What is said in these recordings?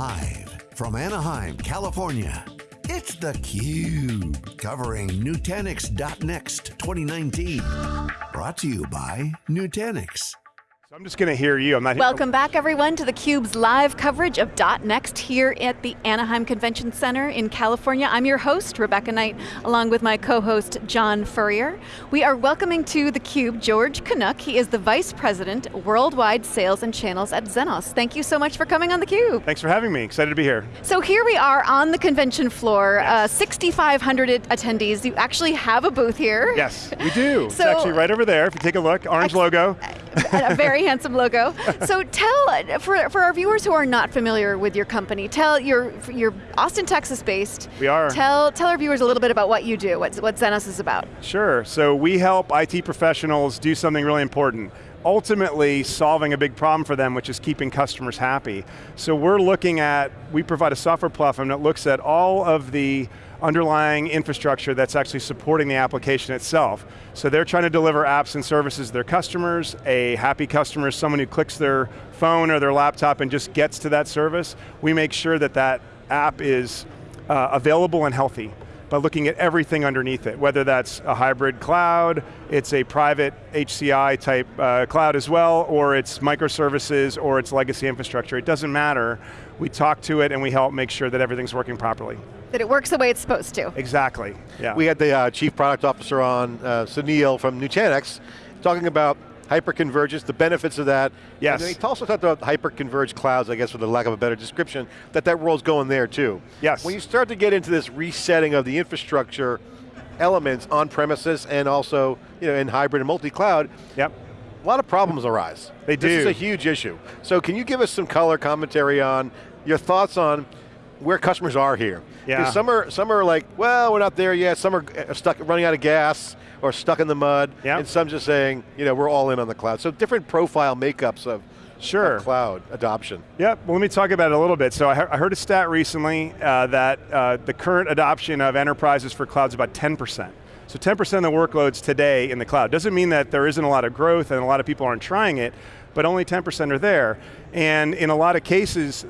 Live from Anaheim, California, it's theCUBE, covering Nutanix.next 2019. Brought to you by Nutanix. I'm just going to hear you, I'm not Welcome back everyone to theCUBE's live coverage of .next here at the Anaheim Convention Center in California. I'm your host, Rebecca Knight, along with my co-host, John Furrier. We are welcoming to theCUBE George Canuck. He is the Vice President, Worldwide Sales and Channels at Zenoss. Thank you so much for coming on theCUBE. Thanks for having me, excited to be here. So here we are on the convention floor, yes. uh, 6,500 attendees. You actually have a booth here. Yes, we do. so, it's actually right over there, if you take a look, orange logo. a very handsome logo. So tell, for, for our viewers who are not familiar with your company, tell, you're, you're Austin, Texas based. We are. Tell, tell our viewers a little bit about what you do, what, what Zenoss is about. Sure, so we help IT professionals do something really important ultimately solving a big problem for them, which is keeping customers happy. So we're looking at, we provide a software platform that looks at all of the underlying infrastructure that's actually supporting the application itself. So they're trying to deliver apps and services to their customers. A happy customer is someone who clicks their phone or their laptop and just gets to that service. We make sure that that app is uh, available and healthy by looking at everything underneath it, whether that's a hybrid cloud, it's a private HCI type uh, cloud as well, or it's microservices, or it's legacy infrastructure. It doesn't matter. We talk to it and we help make sure that everything's working properly. That it works the way it's supposed to. Exactly, yeah. We had the uh, Chief Product Officer on, uh, Sunil from Nutanix, talking about hyperconvergence, the benefits of that. Yes. And he also talked about hyperconverged clouds, I guess for the lack of a better description, that that world's going there too. Yes. When you start to get into this resetting of the infrastructure elements on premises and also you know, in hybrid and multi-cloud, yep. a lot of problems arise. They do. This is a huge issue. So can you give us some color commentary on your thoughts on where customers are here? Yeah. Some are, some are like, well, we're not there yet. Some are uh, stuck, running out of gas or stuck in the mud. Yep. And some just saying, you know, we're all in on the cloud. So different profile makeups of, sure. of cloud adoption. Yep, well let me talk about it a little bit. So I, he I heard a stat recently uh, that uh, the current adoption of enterprises for cloud is about 10%. So 10% of the workloads today in the cloud. Doesn't mean that there isn't a lot of growth and a lot of people aren't trying it, but only 10% are there. And in a lot of cases,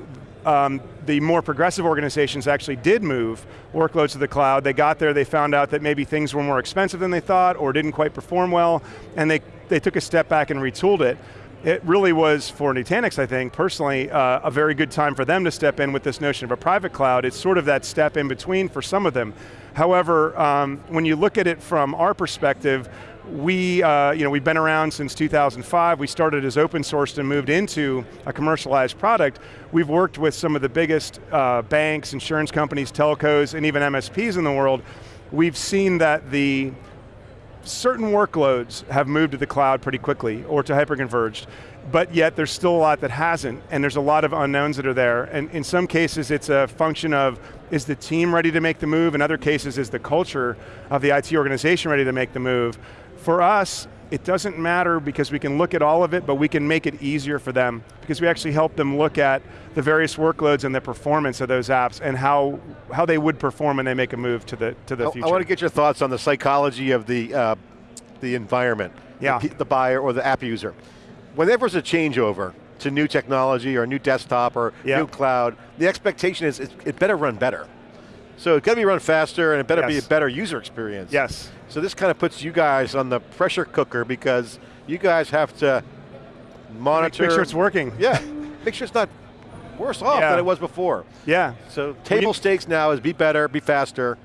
um, the more progressive organizations actually did move workloads to the cloud. They got there, they found out that maybe things were more expensive than they thought or didn't quite perform well, and they, they took a step back and retooled it. It really was, for Nutanix, I think, personally, uh, a very good time for them to step in with this notion of a private cloud. It's sort of that step in between for some of them. However, um, when you look at it from our perspective, we, uh, you know, we've been around since 2005. We started as open source and moved into a commercialized product. We've worked with some of the biggest uh, banks, insurance companies, telcos, and even MSPs in the world. We've seen that the certain workloads have moved to the cloud pretty quickly or to hyperconverged, but yet there's still a lot that hasn't, and there's a lot of unknowns that are there. And in some cases, it's a function of, is the team ready to make the move? In other cases, is the culture of the IT organization ready to make the move? For us, it doesn't matter because we can look at all of it, but we can make it easier for them because we actually help them look at the various workloads and the performance of those apps and how, how they would perform when they make a move to the, to the I, future. I want to get your thoughts on the psychology of the, uh, the environment, yeah. the, the buyer or the app user. Whenever there's a changeover to new technology or new desktop or yeah. new cloud, the expectation is it, it better run better. So it got to be run faster and it better yes. be a better user experience. Yes. So this kind of puts you guys on the pressure cooker because you guys have to monitor. Make sure it's working. Yeah, make sure it's not worse off yeah. than it was before. Yeah. So table stakes now is be better, be faster,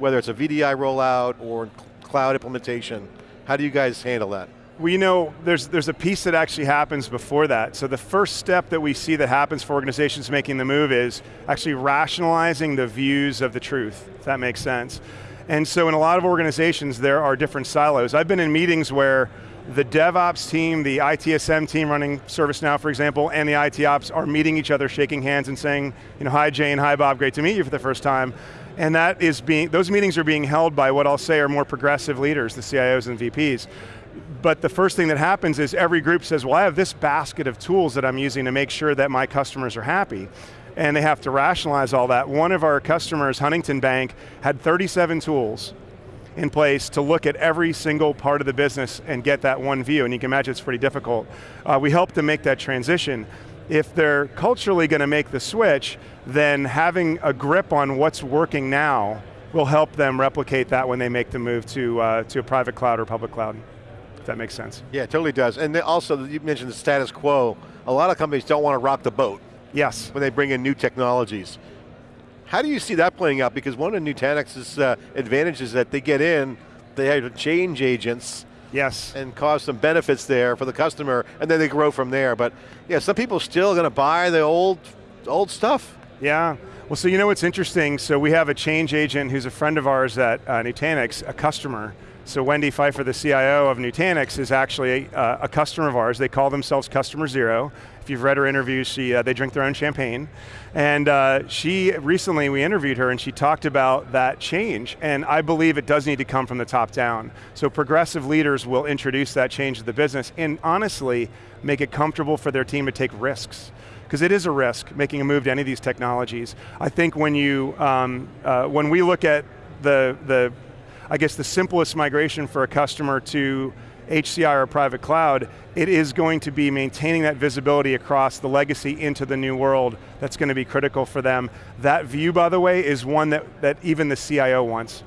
whether it's a VDI rollout or cloud implementation. How do you guys handle that? Well, you know, there's, there's a piece that actually happens before that. So the first step that we see that happens for organizations making the move is actually rationalizing the views of the truth, if that makes sense. And so in a lot of organizations, there are different silos. I've been in meetings where the DevOps team, the ITSM team running ServiceNow, for example, and the IT Ops are meeting each other, shaking hands and saying, you know, hi Jane, hi Bob, great to meet you for the first time. And that is being, those meetings are being held by what I'll say are more progressive leaders, the CIOs and VPs but the first thing that happens is every group says, well, I have this basket of tools that I'm using to make sure that my customers are happy. And they have to rationalize all that. One of our customers, Huntington Bank, had 37 tools in place to look at every single part of the business and get that one view, and you can imagine it's pretty difficult. Uh, we helped them make that transition. if they're culturally going to make the switch, then having a grip on what's working now will help them replicate that when they make the move to, uh, to a private cloud or public cloud. If that makes sense. Yeah, it totally does. And also, you mentioned the status quo. A lot of companies don't want to rock the boat. Yes. When they bring in new technologies. How do you see that playing out? Because one of Nutanix's uh, advantages is that they get in, they have change agents, Yes. and cause some benefits there for the customer, and then they grow from there. But yeah, some people still going to buy the old, old stuff. Yeah. Well, so you know what's interesting? So we have a change agent who's a friend of ours at uh, Nutanix, a customer. So Wendy Pfeiffer, the CIO of Nutanix, is actually a, uh, a customer of ours. They call themselves Customer Zero. If you've read her interviews, she, uh, they drink their own champagne. And uh, she, recently we interviewed her and she talked about that change. And I believe it does need to come from the top down. So progressive leaders will introduce that change to the business and honestly, make it comfortable for their team to take risks because it is a risk making a move to any of these technologies. I think when you, um, uh, when we look at the, the, I guess the simplest migration for a customer to HCI or private cloud, it is going to be maintaining that visibility across the legacy into the new world that's going to be critical for them. That view, by the way, is one that, that even the CIO wants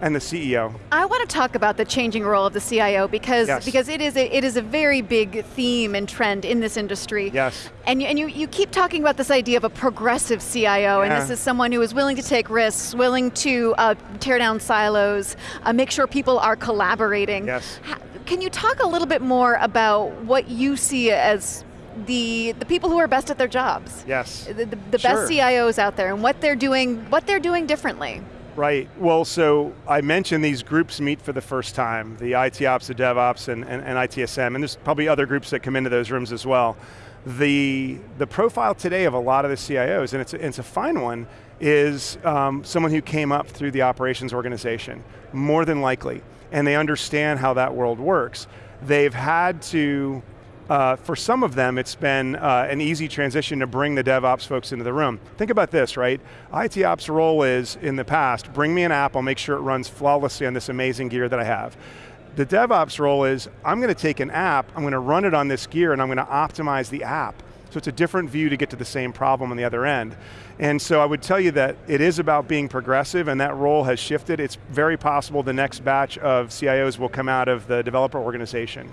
and the CEO. I want to talk about the changing role of the CIO because Yes. because it is a, it is a very big theme and trend in this industry. Yes. And you, and you, you keep talking about this idea of a progressive CIO, and this is someone who is willing to take risks, willing to uh, tear down silos, uh, make sure people are collaborating. Yes. Ha- Can you talk a little bit more about what you see as the the people who are best at their jobs? Yes. The, the, the Sure. best CIOs out there, and what they're doing, what they're doing differently. Right, well, so I mentioned these groups meet for the first time, the IT ops, the DevOps, and, and, and ITSM, and there's probably other groups that come into those rooms as well. The, the profile today of a lot of the CIOs, and it's, a- it's a fine one, is um, someone who came up through the operations organization, more than likely, and they understand how that world works. They've had to uh, for some of them, it's been uh, an easy transition to bring the DevOps folks into the room. Think about this, right? IT Ops role is, in the past, bring me an app, I'll make sure it runs flawlessly on this amazing gear that I have. The DevOps role is, I'm going to take an app, I'm going to run it on this gear, and I'm going to optimize the app. So it's a different view to get to the same problem on the other end. And so I would tell you that it is about being progressive and that role has shifted. It's very possible the next batch of CIOs will come out of the developer organization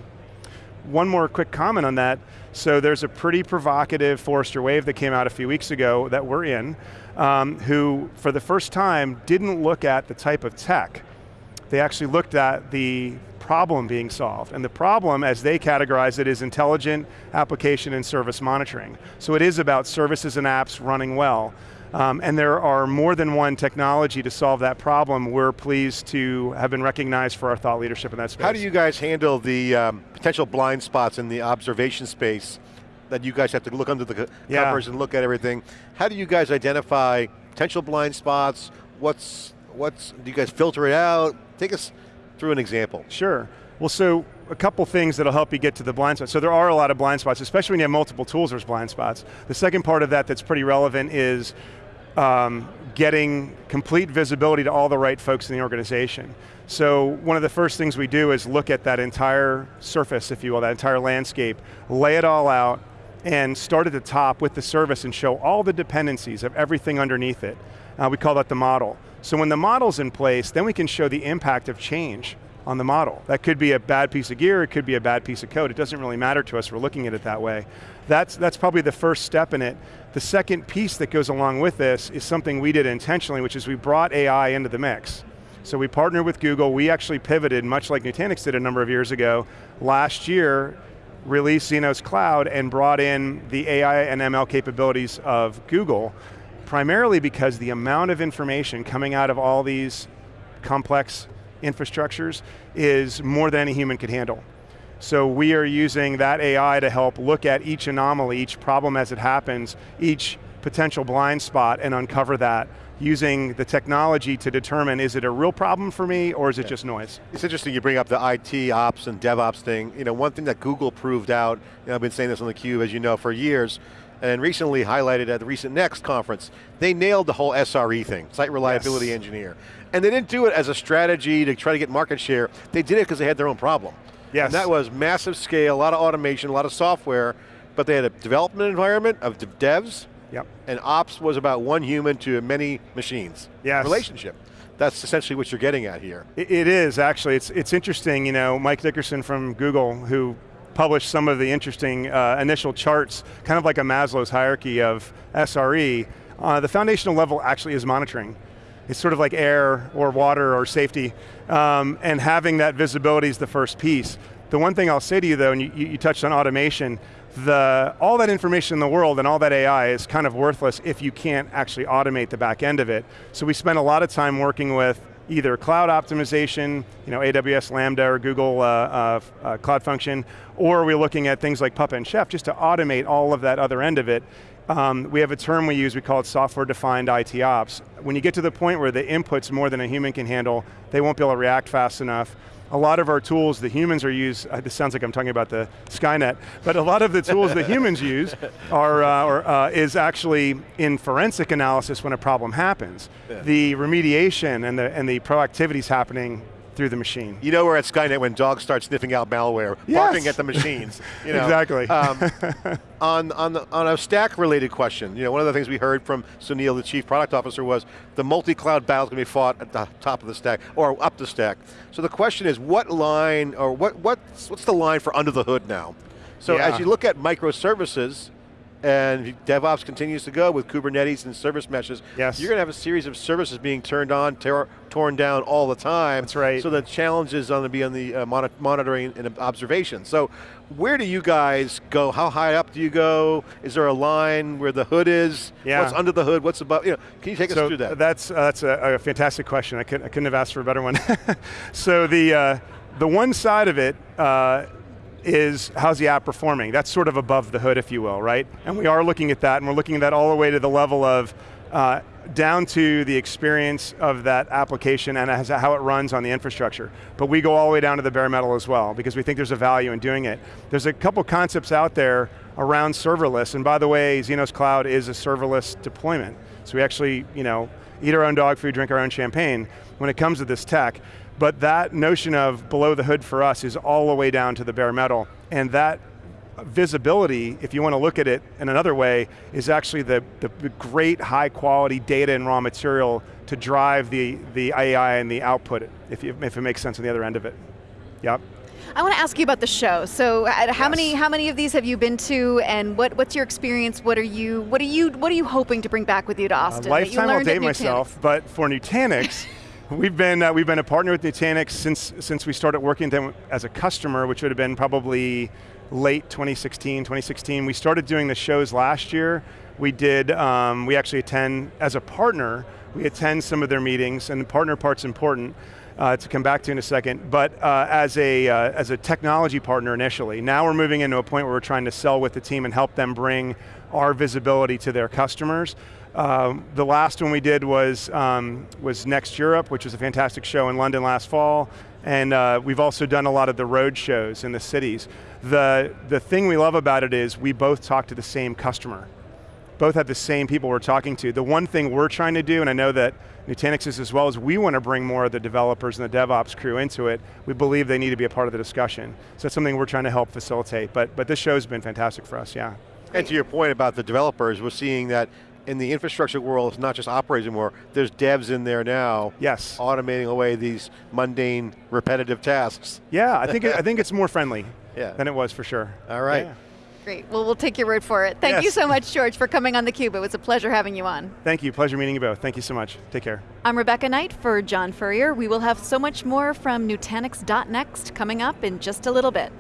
one more quick comment on that. So there's a pretty provocative Forrester wave that came out a few weeks ago that we're in, um, who for the first time didn't look at the type of tech. They actually looked at the problem being solved. And the problem, as they categorize it, is intelligent application and service monitoring. So it is about services and apps running well. Um, and there are more than one technology to solve that problem. We're pleased to have been recognized for our thought leadership in that space. How do you guys handle the um, potential blind spots in the observation space that you guys have to look under the Yeah. covers and look at everything? How do you guys identify potential blind spots? What's, what's, do you guys filter it out? Take us through an example. Sure. Well, so a couple things that'll help you get to the blind spots. So there are a lot of blind spots, especially when you have multiple tools, there's blind spots. The second part of that that's pretty relevant is um, getting complete visibility to all the right folks in the organization. So one of the first things we do is look at that entire surface, if you will, that entire landscape, lay it all out, and start at the top with the service and show all the dependencies of everything underneath it. Uh, we call that the model. So when the model's in place, then we can show the impact of change on the model. That could be a bad piece of gear, it could be a bad piece of code. It doesn't really matter to us, we're looking at it that way. That's, that's probably the first step in it. The second piece that goes along with this is something we did intentionally, which is we brought AI into the mix. So we partnered with Google, we actually pivoted, much like Nutanix did a number of years ago. Last year, released Zenoss Cloud and brought in the AI and ML capabilities of Google, primarily because the amount of information coming out of all these complex infrastructures is more than any human could handle. So we are using that AI to help look at each anomaly, each problem as it happens, each potential blind spot and uncover that using the technology to determine is it a real problem for me or is it just noise? It's interesting you bring up the IT ops and DevOps thing. You know, one thing that Google proved out, I've been saying this on theCUBE, as you know, for years, and recently highlighted at the recent Next conference, they nailed the whole SRE thing, Site Reliability Yes. Engineer. And they didn't do it as a strategy to try to get market share, they did it because they had their own problem. Yes. And that was massive scale, a lot of automation, a lot of software, but they had a development environment of devs, Yep. and ops was about one human to many machines. Yes. Relationship. That's essentially what you're getting at here. It, it is actually. It's it's interesting. You know, Mike Dickerson from Google, who published some of the interesting uh, initial charts, kind of like a Maslow's hierarchy of SRE. Uh, the foundational level actually is monitoring. It's sort of like air or water or safety, um, and having that visibility is the first piece. The one thing I'll say to you though, and you, you touched on automation, the, all that information in the world and all that AI is kind of worthless if you can't actually automate the back end of it. So we spend a lot of time working with either cloud optimization, you know, AWS Lambda or Google uh, uh, uh, Cloud Function, or we're looking at things like Puppet and Chef just to automate all of that other end of it. Um, we have a term we use, we call it software-defined IT ops. When you get to the point where the input's more than a human can handle, they won't be able to react fast enough. A lot of our tools, the humans are used, uh, this sounds like I'm talking about the Skynet, but a lot of the tools the humans use are, uh, or, uh, is actually in forensic analysis when a problem happens. Yeah. The remediation and the, and the proactivity is happening through the machine. You know we're at Skynet when dogs start sniffing out malware, Yes. barking at the machines. You know. Exactly. Um, on, on, the, on a stack related question, you know, one of the things we heard from Sunil, the chief product officer, was the multi-cloud battle is going to be fought at the top of the stack, or up the stack. So the question is, what line, or what, what's, what's the line for under the hood now? So Yeah. as you look at microservices, and DevOps continues to go with Kubernetes and service meshes, Yes. you're going to have a series of services being turned on, tear, torn down all the time. That's right. So the challenge is going to be on the uh, moni- monitoring and observation. So where do you guys go? How high up do you go? Is there a line where the hood is? Yeah. What's under the hood? What's above? You know, can you take us through that? That's, uh, that's a, a fantastic question. I couldn't, I couldn't have asked for a better one. so the, uh, the one side of it uh, is how's the app performing? That's sort of above the hood, if you will, right? And we are looking at that, and we're looking at that all the way to the level of uh, down to the experience of that application and how it runs on the infrastructure. But we go all the way down to the bare metal as well, because we think there's a value in doing it. There's a couple concepts out there around serverless, and by the way, Zenoss Cloud is a serverless deployment. So we actually, you know, eat our own dog food, drink our own champagne when it comes to this tech. But that notion of below the hood for us is all the way down to the bare metal. And that visibility, if you want to look at it in another way, is actually the, the, great high quality data and raw material to drive the, the AI and the output, if, you, if it makes sense on the other end of it. Yep. I want to ask you about the show. So, uh, how Yes. many how many of these have you been to, and what, what's your experience? What are you what are you what are you hoping to bring back with you to Austin? Uh, lifetime, I'll date myself, but for Nutanix, we've been uh, we've been a partner with Nutanix since since we started working with them as a customer, which would have been probably late 2016, 2016. We started doing the shows last year. We did. Um, we actually attend as a partner. We attend some of their meetings, and the partner part's important. Uh, to come back to in a second, but uh, as a uh, as a technology partner initially. Now we're moving into a point where we're trying to sell with the team and help them bring our visibility to their customers. Um, the last one we did was, um, was Next Europe, which was a fantastic show in London last fall. And uh, we've also done a lot of the road shows in the cities. The, the thing we love about it is we both talk to the same customer. Both have the same people we're talking to. The one thing we're trying to do, and I know that Nutanix is as well, is we want to bring more of the developers and the DevOps crew into it. We believe they need to be a part of the discussion. So that's something we're trying to help facilitate. But, but this show's been fantastic for us, yeah. And to your point about the developers, we're seeing that in the infrastructure world, it's not just operators anymore. There's devs in there now, Yes. automating away these mundane, repetitive tasks. Yeah, I think, it, I think it's more friendly Yeah. than it was for sure. All right. Yeah. Great. Well, we'll take your word for it. Thank you so much, George, for coming on theCUBE. It was a pleasure having you on. Thank you, pleasure meeting you both. Thank you so much. Take care. I'm Rebecca Knight for John Furrier. We will have so much more from Nutanix.next coming up in just a little bit.